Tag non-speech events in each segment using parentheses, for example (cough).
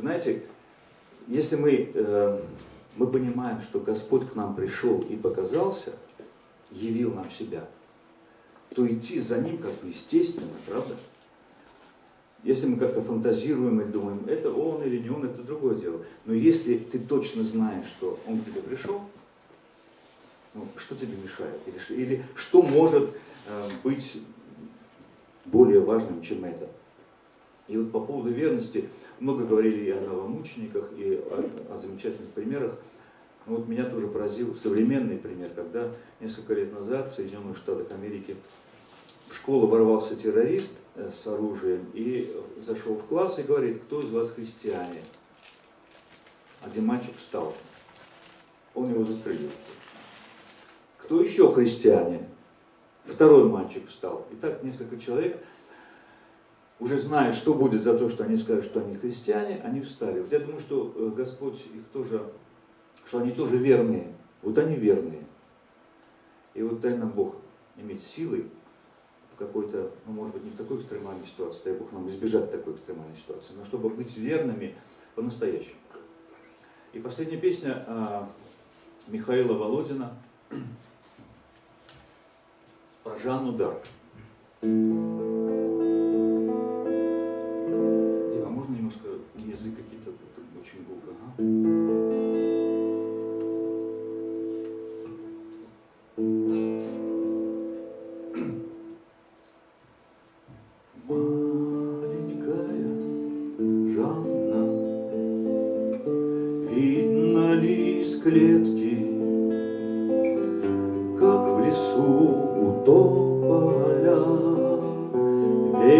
Знаете, если мы, э, мы понимаем, что Господь к нам пришел и показался, явил нам себя, то идти за Ним как бы естественно, правда? Если мы как-то фантазируем и думаем, это он или не он, это другое дело. Но если ты точно знаешь, что он к тебе пришел, ну, что тебе мешает? Или, или что может э, быть более важным, чем это? И вот по поводу верности, много говорили и о новомучениках, и о, о замечательных примерах. Но вот меня тоже поразил современный пример, когда несколько лет назад в Соединенных Штатах Америки в школу ворвался террорист э, с оружием и зашел в класс и говорит, кто из вас христиане? Один мальчик встал, он его застрелил. Кто еще христиане? Второй мальчик встал. И так несколько человек, уже зная, что будет за то, что они скажут, что они христиане, они встали. Вот я думаю, что э, Господь их тоже, что они тоже верные. Вот они верные. И вот дай нам Бог иметь силы какой-то, ну, может быть, не в такой экстремальной ситуации, дай Бог нам избежать такой экстремальной ситуации, но чтобы быть верными по-настоящему. И последняя песня а, Михаила Володина (clears throat) про Жанну Дарк. Дима, а можно немножко язык какие-то очень гулко? Ага.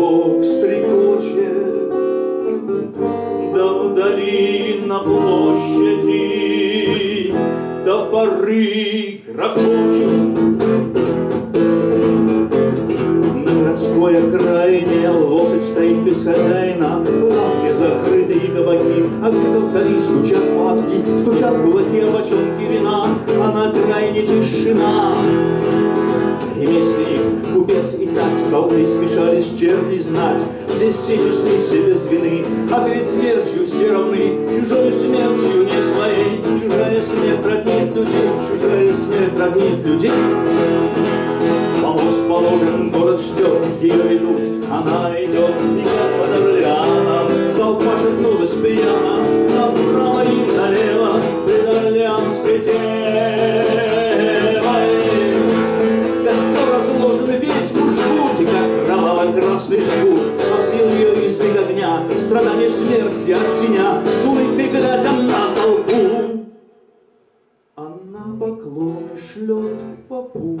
ветерок стрекочет, Да вдали на площади. До поры грохочет. На городской окраине лошадь стоит без хозяина, Лавки закрыты и кабаки, А где-то вдали стучат матки, Стучат кулаки, а бочонки знать, Колды смешались черти знать, Здесь все честны, все без вины, А перед смертью все равны, Чужой смертью не своей. Чужая смерть роднит людей, Чужая смерть роднит людей. Помощь положим, город ждет, Ее идут, она идет, И как под Орлеаном, Толпа шагнулась пьяна, Направо и налево, Пред Орлеанской тень. страдания смерти от теня, С улыбкой глядя на толпу. Она поклоны шлет попу.